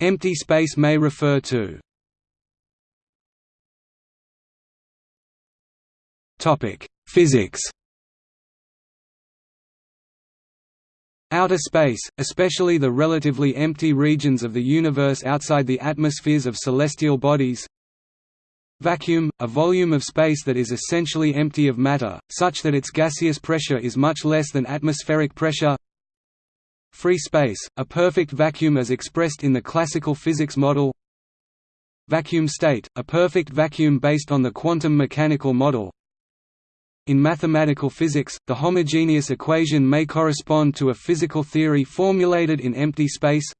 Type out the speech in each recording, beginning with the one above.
Empty space may refer to. Physics. Outer space, especially the relatively empty regions of the universe outside the atmospheres of celestial bodies. Vacuum, a volume of space that is essentially empty of matter, such that its gaseous pressure is much less than atmospheric pressure Free space, a perfect vacuum as expressed in the classical physics model. Vacuum state, a perfect vacuum based on the quantum mechanical model. In mathematical physics, the homogeneous equation may correspond to a physical theory formulated in empty space.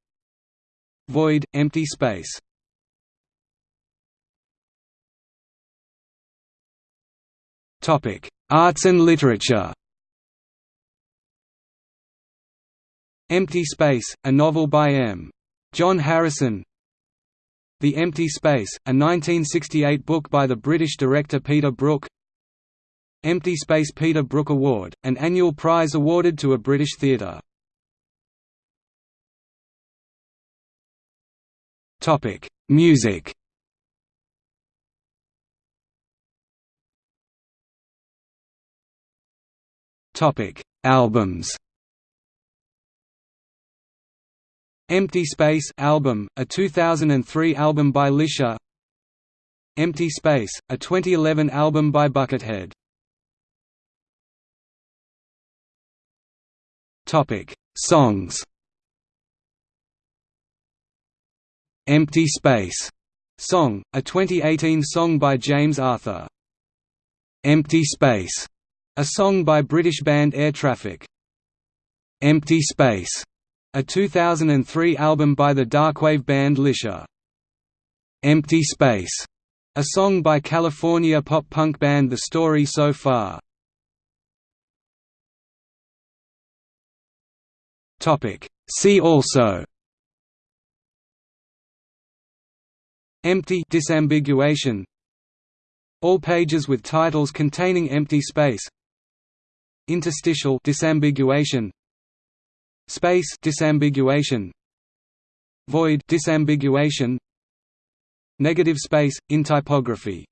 Void, empty space. Arts and literature Empty Space, a novel by M. John Harrison. The Empty Space, a 1968 book by the British director Peter Brook. Empty Space Peter Brook Award, an annual prize awarded to a British theatre. Music. Albums Empty Space album, a 2003 album by Lycia Empty Space, a 2011 album by Buckethead Songs. Empty Space song, a 2018 song by James Arthur. Empty Space, a song by British band Air Traffic. Empty Space a 2003 album by the darkwave band Lycia. Empty Space, a song by California pop-punk band The Story So Far. Topic. See also. Empty disambiguation. All pages with titles containing empty space. Interstitial disambiguation Space disambiguation Void disambiguation Negative space in typography